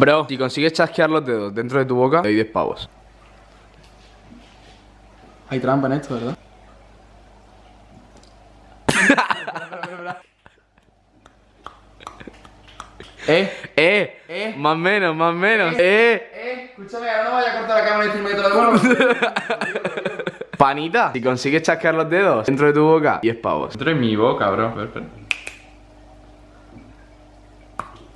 Bro, si consigues chasquear los dedos dentro de tu boca, te doy 10 pavos. Hay trampa en esto, ¿verdad? Eh, eh, Eh. más menos, más menos. Eh. Eh, escúchame, ahora no vaya a cortar la cámara y decirme que te lo devuelvo. Panita, si consigues chasquear los dedos dentro de tu boca, 10 pavos. Dentro de mi boca, bro.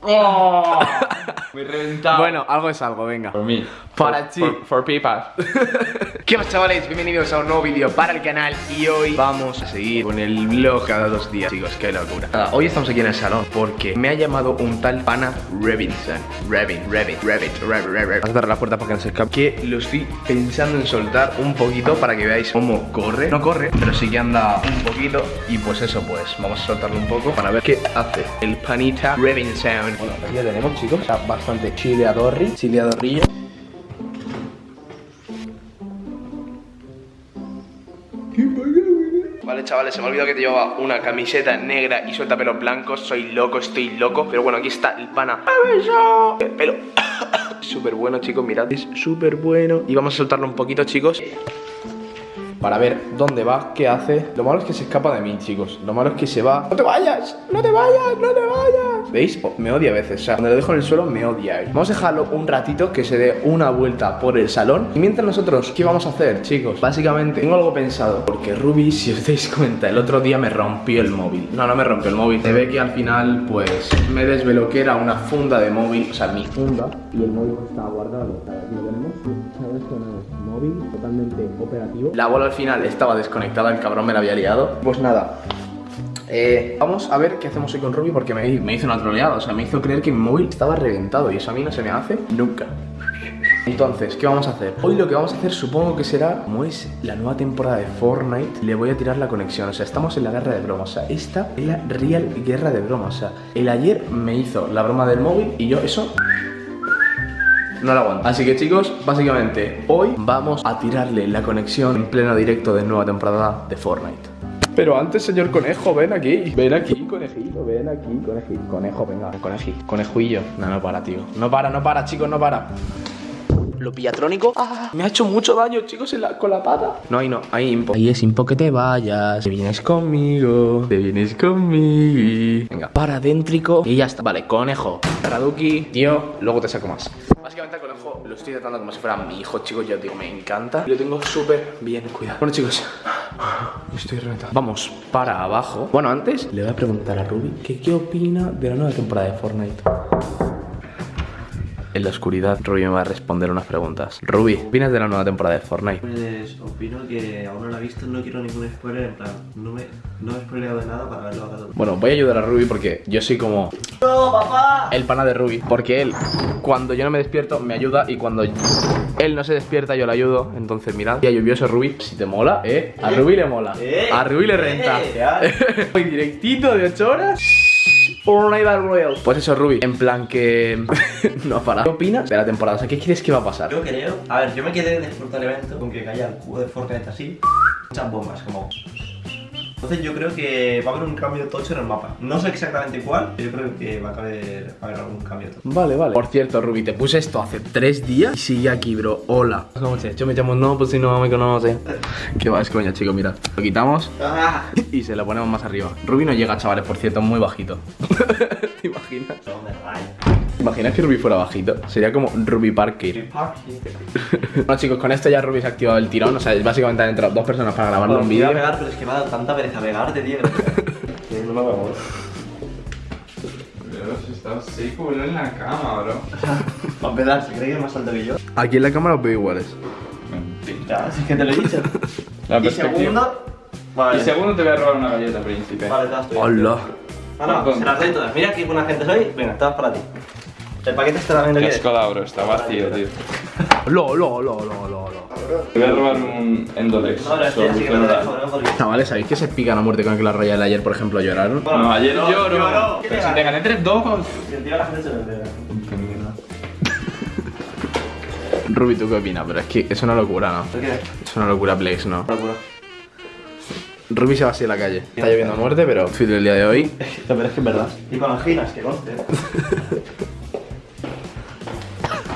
Espera. Muy reventado. Bueno, algo es algo, venga. por mí. Para ti. For, for pipas. ¿Qué más chavales? Bienvenidos a un nuevo vídeo para el canal y hoy vamos a seguir con el vlog cada dos días Chicos, qué locura Nada, Hoy estamos aquí en el salón porque me ha llamado un tal pana Revinson Revin, Revin, Revit, Revit, Revit Vas a cerrar la puerta para que no se escape Que lo estoy pensando en soltar un poquito para que veáis cómo corre No corre, pero sí que anda un poquito Y pues eso pues, vamos a soltarlo un poco para ver qué hace el panita Revinson Bueno, aquí ya tenemos chicos, sea, bastante chileadorri, chileadorrillo Vale, chavales, se me ha olvidado que te llevaba una camiseta negra y suelta pelos blancos. Soy loco, estoy loco. Pero bueno, aquí está el pana. El pelo. Súper bueno, chicos, mirad. Es súper bueno. Y vamos a soltarlo un poquito, chicos. Para ver dónde va, qué hace. Lo malo es que se escapa de mí, chicos. Lo malo es que se va. ¡No te vayas! ¡No te vayas! ¡No te vayas! ¿Veis? Oh, me odia a veces. O sea, cuando lo dejo en el suelo, me odia. Vamos a dejarlo un ratito que se dé una vuelta por el salón. Y mientras nosotros, ¿qué vamos a hacer, chicos? Básicamente, tengo algo pensado. Porque Ruby, si os dais cuenta, el otro día me rompió el móvil. No, no me rompió el móvil. Se ve que al final, pues, me desveló que era una funda de móvil. O sea, mi funda. Y el móvil estaba guardado. Aquí lo tenemos. ¿Sabes? Con el móvil totalmente operativo. La bola al final estaba desconectada. El cabrón me la había liado. Pues nada. Eh, vamos a ver qué hacemos hoy con Ruby porque me, hizo una troleada, o sea, me hizo creer que mi móvil estaba reventado y eso a mí no se me hace nunca. Entonces, ¿qué vamos a hacer? Hoy lo que vamos a hacer supongo que será, como es la nueva temporada de Fortnite, le voy a tirar la conexión, o sea, estamos en la guerra de bromas, o sea, esta es la real guerra de bromas, o sea, el ayer me hizo la broma del móvil y yo eso no la aguanto. Así que chicos, básicamente hoy vamos a tirarle la conexión en pleno directo de nueva temporada de Fortnite. Pero antes, señor conejo, ven aquí. Ven aquí, conejito, ven aquí, conejito. Conejo, venga, conejí. Conejillo. No, no para, tío. No para, no para, chicos, no para. Lo pillatrónico. Ah, me ha hecho mucho daño, chicos, en la- con la pata. No, ahí no, ahí impo. Ahí es impo que te vayas. Te vienes conmigo. Te vienes conmigo. Venga, paradéntrico. Y ya está. Vale, conejo. Raduki, tío, luego te saco más. Básicamente al conejo lo estoy tratando como si fuera mi hijo, chicos. Yo digo, me encanta. Lo tengo súper bien cuidado. Bueno, chicos, estoy reventado. Vamos para abajo. Bueno, antes le voy a preguntar a Ruby que qué opina de la nueva temporada de Fortnite. En la oscuridad, Ruby me va a responder unas preguntas. Ruby, ¿qué opinas de la nueva temporada de Fortnite? Pues opino que aún no la he visto, no quiero ningún spoiler, en plan, no me, no he spoileado de nada para verlo a cada Bueno, voy a ayudar a Ruby porque yo soy como ¡No, papá! el pana de Ruby. Porque él, cuando yo no me despierto, me ayuda y cuando él no se despierta, yo le ayudo. Entonces, mirad, día lluvioso Ruby. Si te mola, ¿eh? A Ruby le mola. Eh, A Ruby le renta. eh, ya. Voy directito de 8 horas. Fortnite Battle Royale. Pues eso, Ruby. En plan que. no para. ¿Qué opinas de la temporada? O sea, ¿qué crees que va a pasar? Yo creo, a ver, yo me quedé después del evento con que caía el cubo de Fortnite así, muchas bombas, como. Entonces yo creo que va a haber un cambio tocho en el mapa. No sé exactamente cuál, pero yo creo que va a haber, va a haber algún cambio tocho. Vale, vale. Por cierto, Ruby, te puse esto hace tres días y sigue aquí, bro. Hola. ¿Cómo estás? Yo me llamo no, pues si no me conoce. Qué va, es coña, chicos, mira. Lo quitamos y se lo ponemos más arriba. Ruby no llega, chavales, por cierto, muy bajito. ¿Te imaginas? Son de rayo. ¿Te imaginas que Ruby fuera bajito? Sería como Ruby Parker. Bueno, chicos, con esto ya Ruby se ha activado el tirón. O sea, básicamente han entrado dos personas para grabarle un me iba a vídeo. pegar, pero es que me ha dado tanta pereza pegarte, tío. no me voy estás seco, bro, en la cama, bro. Para empezar, ¿se cree que es más alto que yo? Aquí en la cámara os veo iguales. Mentira. Ya, si es que te lo he dicho. La y perspectiva. segundo. Vale. Y segundo te voy a robar una galleta, príncipe. Vale, todas tuyas. Hola. Ah, no, se las doy todas. Mira qué buena gente soy. Venga, todas para ti. El paquete este también lo Qué quieres. escoda, bro, está vacío, tío. Lo, lo, lo, lo, lo, lo. Te voy a robar un Endolex. No, pero es que sí me lo dejo, ¿no? Porque... Chavales, ¿sabéis que se pican a muerte con el que la Royal ayer, por ejemplo, lloraron? No, ayer No, lloro. lloro. Pero si te gané 3-2. Si el tío a la gente se lo entera. Qué mierda. Ruby, ¿tú qué opinas? Pero es que es una locura, ¿no? ¿Por qué? Es una locura, Plex, ¿no? Locura. Ruby se va así a la calle. Está lloviendo a muerte, pero fit el día de hoy. Pero es que es verdad. Y con anginas, que conste.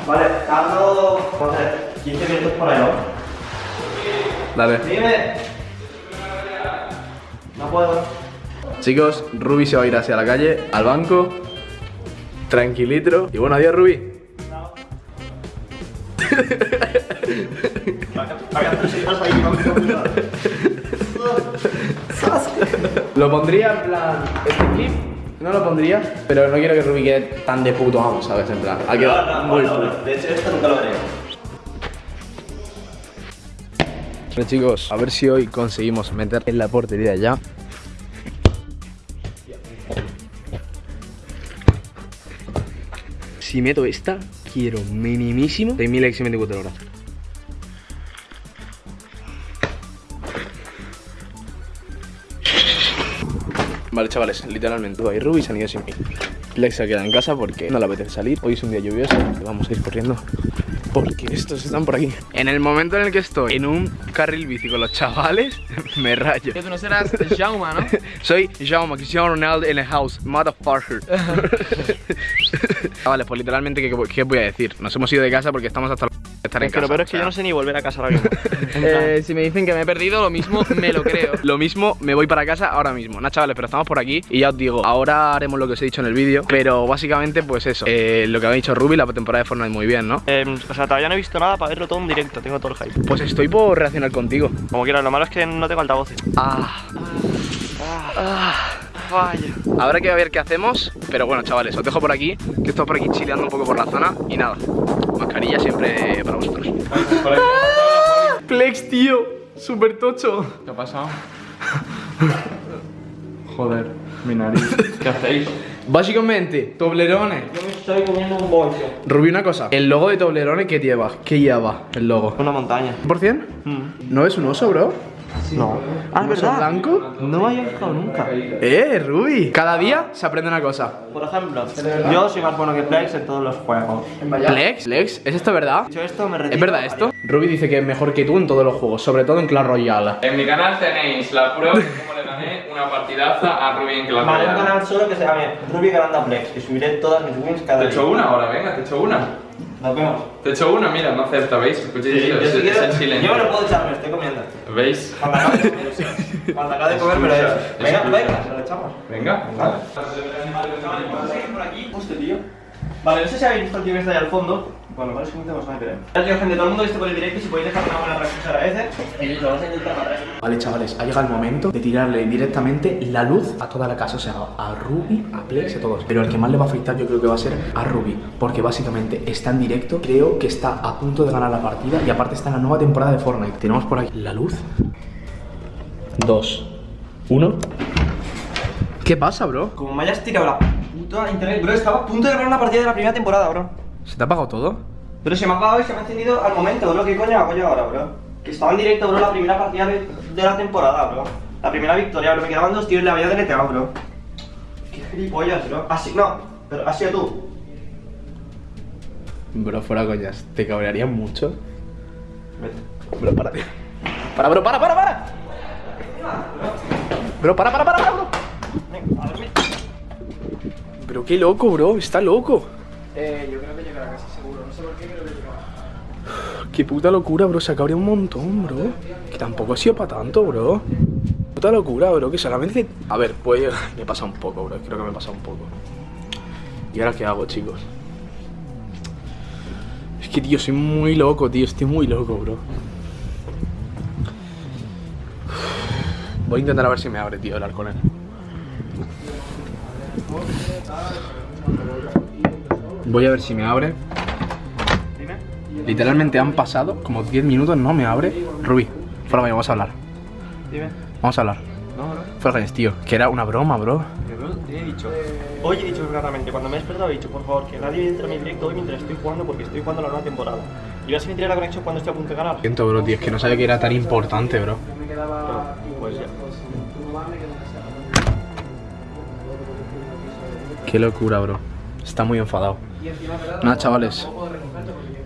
Vale, no sé, 15 minutos por ahí, ¿no? Dale. Dime. No puedo. Chicos, Ruby se va a ir hacia la calle, al banco. Tranquilitro. Y bueno, adiós, Ruby. Lo pondría en plan. Este clip no lo pondría, pero no quiero que Ruby quede tan de puto amo, ¿sabes? En plan, ha quedado no, muy no, puto. no. De hecho, esto nunca lo haré. Bueno, chicos, a ver si hoy conseguimos meter en la portería ya. Si meto esta, quiero minimísimo 6.000 x 24 horas. Vale, chavales, literalmente, y Ruby se han ido sin mí. Lex se queda en casa porque no le apetece salir. Hoy es un día lluvioso y vamos a ir corriendo porque estos están por aquí. En el momento en el que estoy en un carril bici con los chavales, me rayo. Que tú no serás Jauma, ¿no? Soy Jaume, Cristiano Ronaldo en el house, motherfucker. vale, pues literalmente, ¿qué, qué voy a decir? Nos hemos ido de casa porque estamos hasta estar en Es que casa. lo peor es que o sea, yo no sé ni volver a casa ahora mismo. Eh, si me dicen que me he perdido, lo mismo me lo creo. Lo mismo, me voy para casa ahora mismo. Nah, chavales, pero estamos por aquí y ya os digo, ahora haremos lo que os he dicho en el vídeo, pero básicamente, pues eso, eh, lo que ha dicho Ruby, la temporada de Fortnite muy bien, ¿no? Em, o sea, todavía no he visto nada para verlo todo en directo, tengo todo el hype. Pues estoy por reaccionar contigo. Como quieras, lo malo es que no tengo altavoces. Ah, Vaya. Habrá que ver qué hacemos, pero bueno, chavales, os dejo por aquí, que estoy por aquí chileando un poco por la zona y nada, mascarilla siempre para vosotros. Por aquí Flex, tío, súper tocho. ¿Qué ha pasado? Joder, mi nariz. ¿Qué hacéis? Básicamente, Toblerones. Yo me estoy comiendo un bollo. Rubí, una cosa, el logo de Toblerones, ¿qué lleva? ¿Qué lleva el logo? Una montaña. ¿100%? ¿No es un oso, bro? No. Ah, ¿Un oso blanco? No me había fijado nunca. Eh, Ruby. Cada día se aprende una cosa. Por ejemplo, yo soy más bueno que Plex en todos los juegos. Lex, Lex, ¿es esto verdad? Dicho esto, me retiro. ¿Es verdad esto? Ruby dice que es mejor que tú en todos los juegos, sobre todo en Clash Royale. En mi canal tenéis la prueba de cómo le gané una partidaza a Rubí en Clash Vale, un Royale. canal solo que se llame Ruby Garanda Plex, que subiré todas mis wins cada Te día. echo una ahora, venga, te echo una. Nos vemos. Te echo una, mira, no acepta, ¿veis? Escuchéis, Yo, es, es el silencio. yo me lo puedo echar, me lo estoy comiendo. ¿Veis? Cuando acabe de comer, Cuando acabe de comer me lo echo. Venga, venga, se lo echamos. Venga, vale. por aquí, justo tío. Vale, no sé si habéis visto el tío que está ahí al fondo. Bueno, vale, es que no gente, todo el mundo que esté por el directo, si podéis dejar una buena reacción se agradece. Y lo vamos a intentar matar. Vale, chavales, ha llegado el momento de tirarle directamente la luz a toda la casa, o sea, a Ruby, a Plex, a todos. Pero el que más le va a afectar yo creo que va a ser a Ruby, porque básicamente está en directo, creo que está a punto de ganar la partida y aparte está en la nueva temporada de Fortnite. Tenemos por aquí la luz. Dos. Uno. ¿Qué pasa, bro? Como me hayas tirado la puta internet, bro, estaba a punto de ganar una partida de la primera temporada, bro. ¿Se te ha apagado todo? Pero se me ha apagado y se me ha encendido al momento, bro. ¿Qué coño hago yo ahora, bro? Que estaba en directo, bro, la primera partida de, de la temporada, bro. La primera victoria, bro. Me quedaban dos tíos y la había deleteado, bro. Qué gilipollas, bro. Así, no, pero has sido tú. Bro, fuera coñas, ¿te cabrearía mucho? Vete. Bro, para. Para, bro, para, para, para. Bro, para, para, para, para, bro. Venga, a dormir. Pero qué loco, bro, está loco. Eh, yo creo que llegará casi seguro. No sé por qué, pero que llegará. Qué puta locura, bro, se cabrea un montón, bro. Que tampoco ha sido para tanto, bro. Puta locura, bro, que solamente... A ver, pues me pasa un poco, bro, creo que me pasa un poco. ¿Y ahora qué hago, chicos? Es que, tío, soy muy loco, tío, estoy muy loco, bro. Voy a intentar a ver si me abre, tío, hablar con él. Voy a ver si me abre. Literalmente han pasado como 10 minutos, no me abre. Rubí, fuera coña, vamos a hablar. Dime. Vamos a hablar. No, bro. Fuera tío, que era una broma, bro. Bro, te he dicho. Hoy he dicho claramente, cuando me he despertado he dicho, por favor, que nadie entre a mi directo hoy mientras estoy jugando porque estoy jugando la nueva temporada. Y vas a tirar la conexión cuando estoy a punto de ganar. Siento, bro, tío, es que no sabía que era tan importante, bro. Pues ya. Qué locura, bro. Está muy enfadado. Nada, chavales.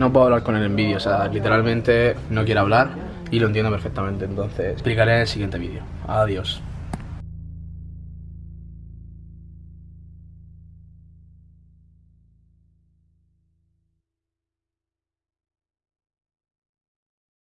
No puedo hablar con él en vídeo, o sea, literalmente no quiere hablar y lo entiendo perfectamente. Entonces, explicaré en el siguiente vídeo. Adiós.